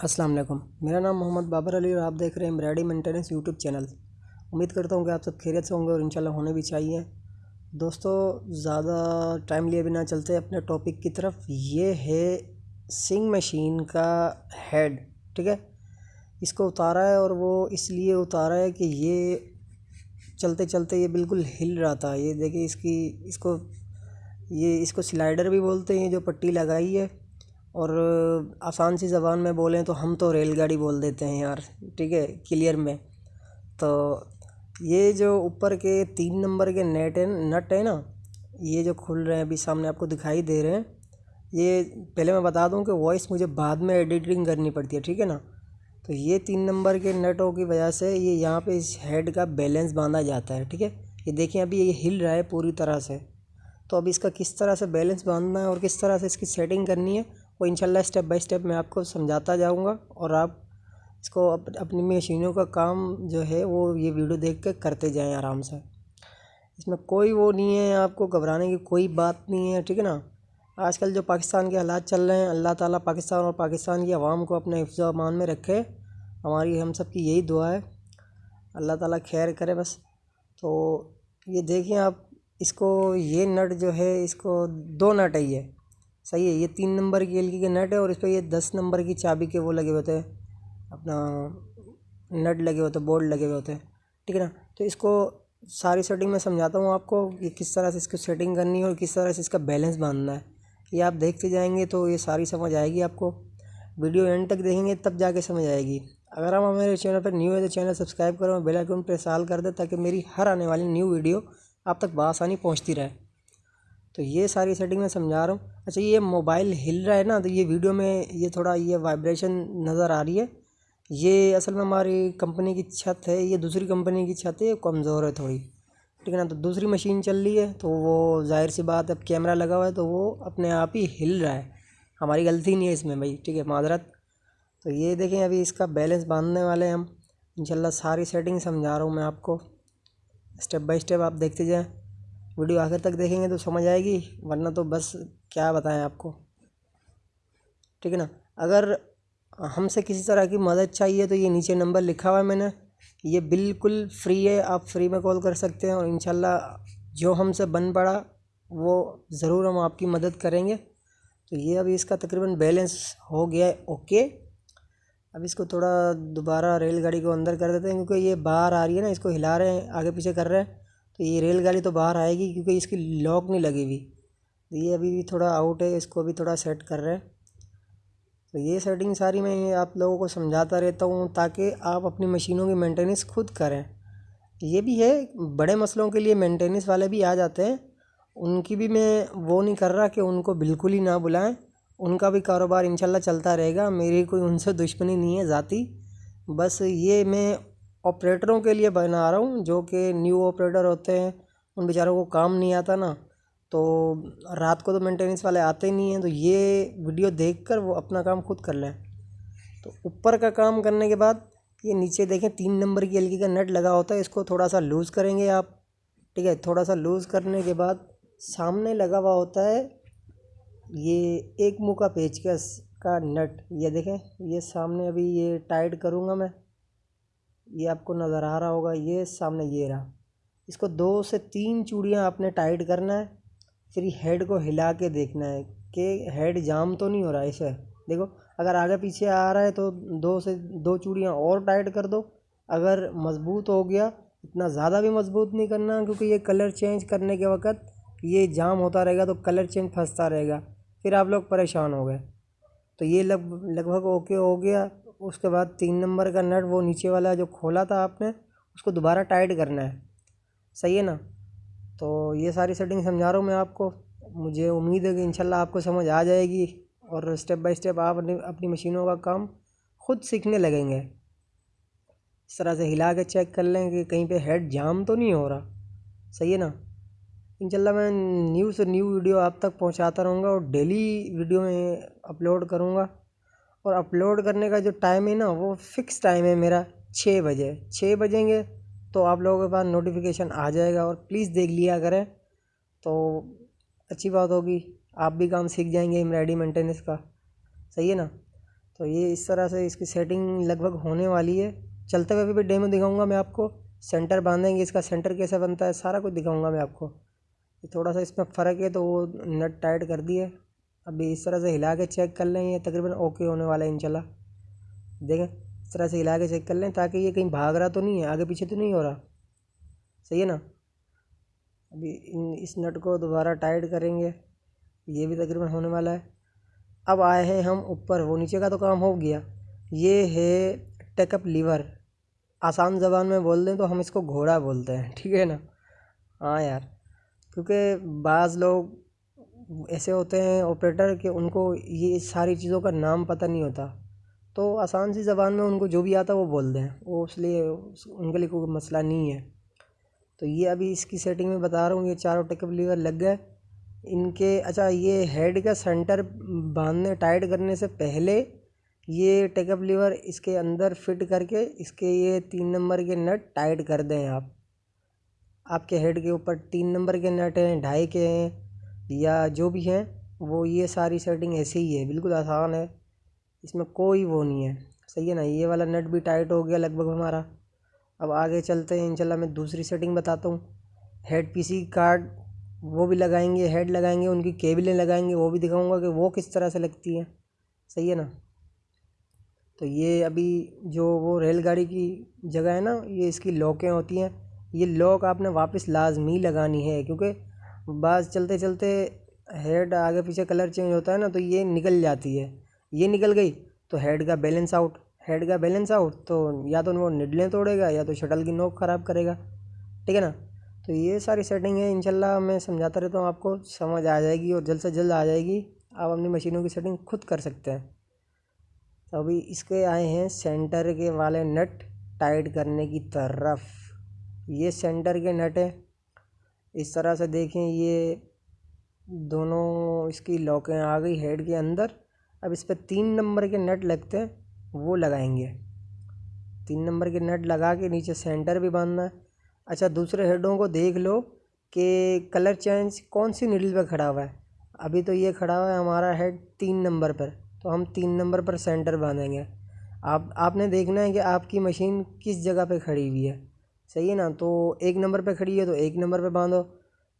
अस्सलाम वालेकुम। मेरा नाम मोहम्मद बाबर अली और आप देख रहे हैं एम्ब्रॉयडरी मेंटेनेंस यूट्यूब चैनल। उम्मीद करता हूँ कि आप सब खैरियत से होंगे और इंशाल्लाह होने भी चाहिए। दोस्तों, ज़्यादा टाइम लिए बिना चलते अपने टॉपिक की तरफ़। ये है सिंग मशीन का हेड, ठीक है? इसको उतारा है और वो इसलिए उतारा है कि ये चलते चलते ये बिल्कुल हिल रहा था। ये देखिए इसकी, इसको, ये इसको स्लाइडर भी बोलते हैं जो पट्टी लगाई है। और आसान सी ज़बान में बोलें तो हम तो रेलगाड़ी बोल देते हैं यार, ठीक है, क्लियर में। तो ये जो ऊपर के तीन नंबर के नेट है, नट है ना, ये जो खुल रहे हैं, अभी सामने आपको दिखाई दे रहे हैं, ये पहले मैं बता दूँ कि वॉइस मुझे बाद में एडिटिंग करनी पड़ती है, ठीक है ना। तो ये तीन नंबर के नटों की वजह से ये यहाँ पे इस हेड का बैलेंस बांधा जाता है, ठीक है। ये देखें अभी ये हिल रहा है पूरी तरह से। तो अब इसका किस तरह से बैलेंस बांधना है और किस तरह से इसकी सेटिंग करनी है वो इंशाल्लाह स्टेप बाय स्टेप मैं आपको समझाता जाऊँगा और आप इसको अप, अपनी मशीनों का काम जो है वो ये वीडियो देख कर करते जाएँ आराम से। इसमें कोई वो नहीं है आपको घबराने की कोई बात नहीं है ठीक है ना? आजकल जो पाकिस्तान के हालात चल रहे हैं अल्लाह ताला पाकिस्तान और पाकिस्तान की आवाम को अपने हिफ्ज़ अमान में रखे। हमारी हम सब की यही दुआ है। अल्लाह ताला खैर करे बस। तो ये देखिए आप इसको ये नट जो है इसको दो नट है ये। सही है, ये तीन नंबर की एल के नट है और इस पर ये दस नंबर की चाबी के वो लगे होते हैं, अपना नट लगे होते हैं बोल्ट लगे हुए होते हैं, ठीक है ना? तो इसको सारी सेटिंग मैं समझाता हूँ आपको कि किस तरह से इसको सेटिंग करनी है और किस तरह से इसका बैलेंस बांधना है। ये आप देखते जाएँगे तो ये सारी समझ आएगी आपको, वीडियो एंड तक देखेंगे तब जाके समझ आएगी। अगर आप हमारे चैनल पर न्यू है तो चैनल सब्सक्राइब करो बेल आइकन प्रेस आल कर दे ताकि मेरी हर आने वाली न्यू वीडियो आप तक बसानी पहुँचती रहे। तो ये सारी सेटिंग मैं समझा रहा हूँ। अच्छा ये मोबाइल हिल रहा है ना तो ये वीडियो में ये थोड़ा ये वाइब्रेशन नज़र आ रही है। ये असल में हमारी कंपनी की छत है, ये दूसरी कंपनी की छत है, ये कमज़ोर है थोड़ी। ठीक है ना तो दूसरी मशीन चल रही है तो वो ज़ाहिर सी बात अब कैमरा लगा हुआ है तो वो अपने आप ही हिल रहा है। हमारी गलती नहीं है इसमें भाई, ठीक है, माजरत। तो ये देखें अभी इसका बैलेंस बांधने वाले हैं हम। इंशाल्लाह सारी सेटिंग समझा रहा हूँ मैं आपको। स्टेप बाय स्टेप आप देखते जाएँ। वीडियो आखिर तक देखेंगे तो समझ आएगी, वरना तो बस क्या बताएँ आपको। ठीक है ना? अगर हमसे किसी तरह की मदद चाहिए तो ये नीचे नंबर लिखा हुआ है मैंने। ये बिल्कुल फ्री है, आप फ्री में कॉल कर सकते हैं और इन जो हमसे बन पड़ा, वो ज़रूर हम आपकी मदद करेंगे। तो ये अभी इसका तकरीबन बैलेंस हो गया है, ओके। अब इसको थोड़ा दोबारा रेलगाड़ी को अंदर कर देते हैं, क्योंकि ये बाहर आ रही है ना, इसको हिला रहे हैं, आगे पीछे कर रहे हैं। तो ये रेलगाड़ी तो बाहर आएगी क्योंकि इसकी लॉक नहीं लगी हुई। तो ये अभी भी थोड़ा आउट है, इसको भी थोड़ा सेट कर रहे हैं। तो ये सेटिंग सारी मैं आप लोगों को समझाता रहता हूँ ताकि आप अपनी मशीनों की मेंटेनेंस खुद करें। ये भी है, बड़े मसलों के लिए मेंटेनेंस वाले भी आ जाते हैं। उनकी भी मैं वो नहीं कर रहा कि उनको बिल्कुल ही ना बुलाएँ। उनका भी कारोबार इंशाल्लाह चलता रहेगा। मेरी कोई उनसे दुश्मनी नहीं है ज़ाती। बस ये मैं ऑपरेटरों के लिए बना रहा हूँ, जो कि न्यू ऑपरेटर होते हैं, उन बेचारों को काम नहीं आता ना तो रात को तो मेंटेनेंस वाले आते ही नहीं हैं तो ये वीडियो देख कर वो अपना काम खुद कर लें। तो ऊपर का काम करने के बाद, ये नीचे देखें, तीन नंबर की एलगी का नट लगा होता है, इसको थोड़ा सा लूज़ करेंगे आप, ठीक है? थोड़ा सा लूज़ करने के बाद, सामने लगा हुआ होता है, ये एक मुँह का पेचकस का नट ये देखें, ये सामने अभी ये टाइट करूँगा मैं। ये आपको नज़र आ रहा होगा, ये सामने ये रहा। इसको दो से तीन चूड़ियाँ आपने टाइट करना है, फिर हेड को हिला के देखना है कि हेड जाम तो नहीं हो रहा इसे। देखो, अगर आगे पीछे आ रहा है तो दो से दो चूड़ियाँ और टाइट कर दो। अगर मज़बूत हो गया, इतना ज़्यादा भी मज़बूत नहीं करना, क्योंकि ये कलर चेंज करने के वक्त ये जाम होता रहेगा तो कलर चेंज फंसता रहेगा, फिर आप लोग परेशान हो गए। तो ये लग, लगभग ओके हो गया। उसके बाद तीन नंबर का नट वो नीचे वाला जो खोला था आपने, उसको दोबारा टाइट करना है। सही है ना? तो ये सारी सेटिंग समझा रहा हूँ मैं आपको। मुझे उम्मीद है कि इंशाल्लाह आपको समझ आ जाएगी और स्टेप बाय स्टेप आप अपनी अपनी मशीनों का काम खुद सीखने लगेंगे। इस तरह से हिला के चेक कर लें कि कहीं पे हेड जाम तो नहीं हो रहा। सही है ना? इंशाल्लाह मैं न्यू से न्यू वीडियो आप तक पहुंचाता रहूँगा और डेली वीडियो में अपलोड करूँगा। और अपलोड करने का जो टाइम है ना, वो फ़िक्स टाइम है मेरा छः बजे। छः बजेंगे तो आप लोगों के पास नोटिफिकेशन आ जाएगा और प्लीज़ देख लिया करें। तो अच्छी बात होगी, आप भी काम सीख जाएँगे एम्ब्रॉयडरी मेंटेनेंस का। सही है ना? तो ये इस तरह से इसकी सेटिंग लगभग होने वाली है। चलते हुए भी डेमो दिखाऊँगा मैं आपको। सेंटर बांधेंगे, इसका सेंटर कैसे बनता है, सारा कुछ दिखाऊँगा मैं आपको। थोड़ा सा इसमें फ़र्क है तो वो नट टाइट कर दिए। अभी इस तरह से हिला के चेक कर लें ये तकरीबन ओके होने वाला है इंशाल्लाह। देखें, इस तरह से हिला के चेक कर लें ताकि ये कहीं भाग रहा तो नहीं है, आगे पीछे तो नहीं हो रहा। सही है ना? अभी इन, इस नट को दोबारा टाइट करेंगे, ये भी तकरीबन होने वाला है। अब आए हैं हम ऊपर, वो नीचे का तो काम हो गया। ये है टेकअप लीवर आसान ज़बान में बोल दें तो हम इसको घोड़ा बोलते हैं, ठीक है ना? हाँ यार, क्योंकि बाज़ लोग ऐसे होते हैं ऑपरेटर कि उनको ये सारी चीज़ों का नाम पता नहीं होता। तो आसान सी ज़बान में उनको जो भी आता है वो बोल दें। वो इसलिए उनके लिए कोई मसला नहीं है। तो ये अभी इसकी सेटिंग में बता रहा हूँ, ये चारों टेकअप लीवर लग गए। इनके अच्छा ये हेड का सेंटर बांधने, टाइट करने से पहले ये टेकअप लीवर इसके अंदर फिट करके इसके ये तीन नंबर के नट टाइट कर दें आप। आपके हेड के ऊपर तीन नंबर के नट हैं, ढाई के हैं। या जो भी हैं, वो ये सारी सेटिंग ऐसे ही है, बिल्कुल आसान है। इसमें कोई वो नहीं है। सही है ना? ये वाला नट भी टाइट हो गया लगभग हमारा। अब आगे चलते हैं, इंशाल्लाह मैं दूसरी सेटिंग बताता हूँ। हेड पीसी कार्ड वो भी लगाएँगे हेड लगाएँगे, उनकी केबलें लगाएँगे, वो भी दिखाऊँगा कि वो किस तरह से लगती हैं। सही है ना? तो ये अभी जो वो रेलगाड़ी की जगह है ना, ये इसकी लॉकें होती हैं। ये लॉक आपने वापस लाजमी लगानी है, क्योंकि बाज़ चलते चलते हेड आगे पीछे कलर चेंज होता है ना तो ये निकल जाती है। ये निकल गई तो हेड का बैलेंस आउट। हेड का बैलेंस आउट तो या तो वो निडलें तोड़ेगा, या तो शटल की नोक ख़राब करेगा। ठीक है ना? तो ये सारी सेटिंग है, इंशाल्लाह मैं समझाता रहता हूँ आपको, समझ आ जाएगी और जल्द से जल्द आ जाएगी। आप अपनी मशीनों की सेटिंग खुद कर सकते हैं। तो अभी इसके आए हैं सेंटर के वाले नट टाइट करने की तरफ़। ये सेंटर के नट है। इस तरह से देखें, ये दोनों इसकी लॉकें आ गई हेड के अंदर। अब इस पर तीन नंबर के नट लगते हैं, वो लगाएँगे। तीन नंबर के नट लगा के नीचे सेंटर भी बांधना है। अच्छा दूसरे हेडों को देख लो कि कलर चेंज कौन सी नीडल पर खड़ा हुआ है। अभी तो ये खड़ा हुआ है हमारा हेड तीन नंबर पर तो हम तीन नंबर पर सेंटर बांधेंगे। आप, आपने देखना है कि आपकी मशीन किस जगह पे खड़ी हुई है। सही है ना? तो एक नंबर पे खड़ी है तो एक नंबर पे बांधो।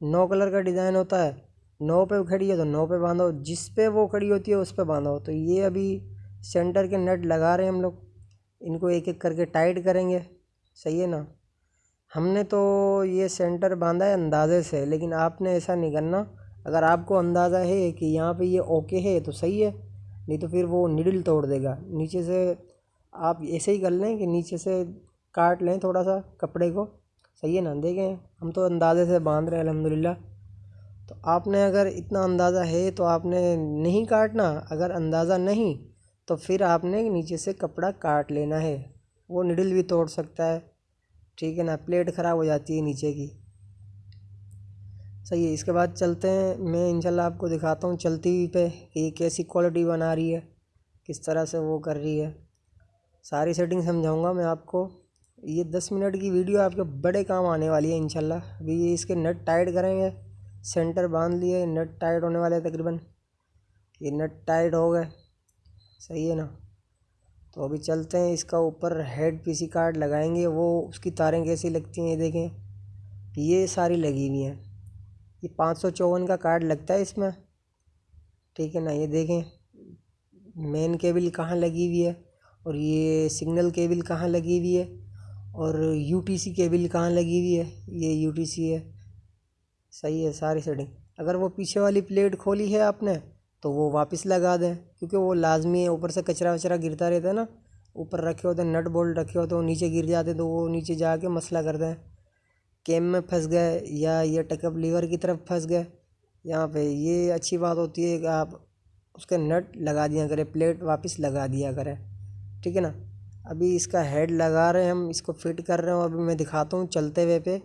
नौ कलर का डिज़ाइन होता है। नौ पे खड़ी है तो नौ पे बांधो। जिस पे वो खड़ी होती है, उस पे बांधो। तो ये अभी सेंटर के नट लगा रहे हैं हम लोग। इनको एक एक करके टाइट करेंगे। सही है ना? हमने तो ये सेंटर बांधा है अंदाज़े से, लेकिन आपने ऐसा नहीं करना। अगर आपको अंदाज़ा है कि यहाँ पे ये ओके है तो सही है। नहीं तो फिर वो निडल तोड़ देगा। नीचे से आप ऐसे ही कर लें कि नीचे से काट लें थोड़ा सा कपड़े को। सही है ना? देखें, हम तो अंदाज़े से बाँध रहे हैं अलहमदिल्ला तो आपने अगर इतना अंदाज़ा है तो आपने नहीं काटना। अगर अंदाज़ा नहीं तो फिर आपने नीचे से कपड़ा काट लेना है। वो निडल भी तोड़ सकता है। ठीक है ना? प्लेट ख़राब हो जाती है नीचे की। सही है, इसके बाद चलते हैं। मैं इंशाल्लाह आपको दिखाता हूँ चलती हुई पे कि ये कैसी क्वालिटी बना रही है, किस तरह से वो कर रही है। सारी सेटिंग समझाऊँगा मैं आपको। ये दस मिनट की वीडियो आपके बड़े काम आने वाली है, इंशाल्लाह। अभी ये इसके नट टाइट करेंगे। सेंटर बाँध लिए, नट टाइट होने वाले तकरीबन। ये नट टाइट हो गए। सही है ना? तो अभी चलते हैं, इसका ऊपर हेड पीसी कार्ड लगाएँगे। वो उसकी तारें कैसी लगती हैं ये देखें। ये सारी लगी हुई हैं। ये पाँच सौ चौवन का कार्ड लगता है इसमें। ठीक है ना? ये देखें। मेन केबल कहाँ लगी हुई है? और ये सिग्नल केबल कहाँ लगी हुई है? और यूटीसी केबल कहाँ लगी हुई है? ये यूटीसी है। सही है, सारी सेटिंग अगर वो पीछे वाली प्लेट खोली है आपने तो वो वापस लगा दें। क्योंकि वो लाजमी है, ऊपर से कचरा वचरा गिरता रहता है ना। ऊपर रखे होते हैं नट बोल्ट रखे होते हैं, वो नीचे गिर जाते तो वो नीचे जाके मसला कर दें। कैम में फंस गए, या ये टकअप लीवर की तरफ़ फंस गए। यहाँ पे ये अच्छी बात होती है कि आप उसके नट लगा दिया करें प्लेट वापस लगा दिया करें। ठीक है ना? अभी इसका हेड लगा रहे हैं हम, इसको फिट कर रहे हैं अभी मैं दिखाता हूँ चलते हुए पे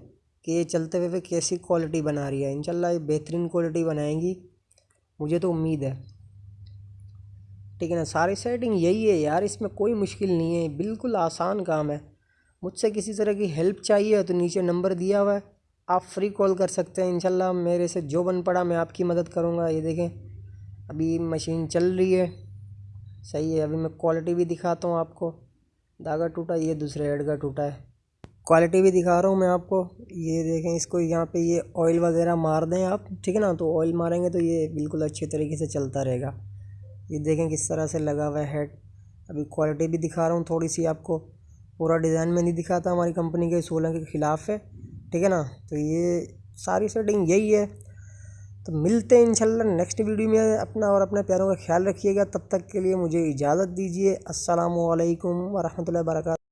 कि ये चलते हुए पे कैसी क्वालिटी बना रही है। इंशाल्लाह ये बेहतरीन क्वालिटी बनाएँगी। मुझे तो उम्मीद है। ठीक है ना, सारी सेटिंग यही है यार, इसमें कोई मुश्किल नहीं है, बिल्कुल आसान काम है। मुझसे किसी तरह की हेल्प चाहिए तो नीचे नंबर दिया हुआ है, आप फ्री कॉल कर सकते हैं। इंशाल्लाह मेरे से जो बन पड़ा मैं आपकी मदद करूँगा। ये देखें, अभी मशीन चल रही है। सही है, अभी मैं क्वालिटी भी दिखाता हूँ आपको। धागा टूटा, ये दूसरे हेड का टूटा है। क्वालिटी भी दिखा रहा हूँ मैं आपको। ये देखें इसको यहाँ पे ये ऑयल वगैरह मार दें आप, ठीक है ना? तो ऑयल मारेंगे तो ये बिल्कुल अच्छे तरीके से चलता रहेगा। ये देखें किस तरह से लगा हुआ हेड अभी क्वालिटी भी दिखा रहा हूँ थोड़ी सी आपको। पूरा डिज़ाइन में नहीं दिखाता हमारी कंपनी के सोलह के ख़िलाफ़ है, ठीक है ना? तो ये सारी सेटिंग यही है। तो मिलते हैं इंशाल्लाह नेक्स्ट वीडियो में अपना और अपने प्यारों का ख्याल रखिएगा। तब तक के लिए मुझे इजाज़त दीजिए। असलकम वरहमल वबरकातुहू।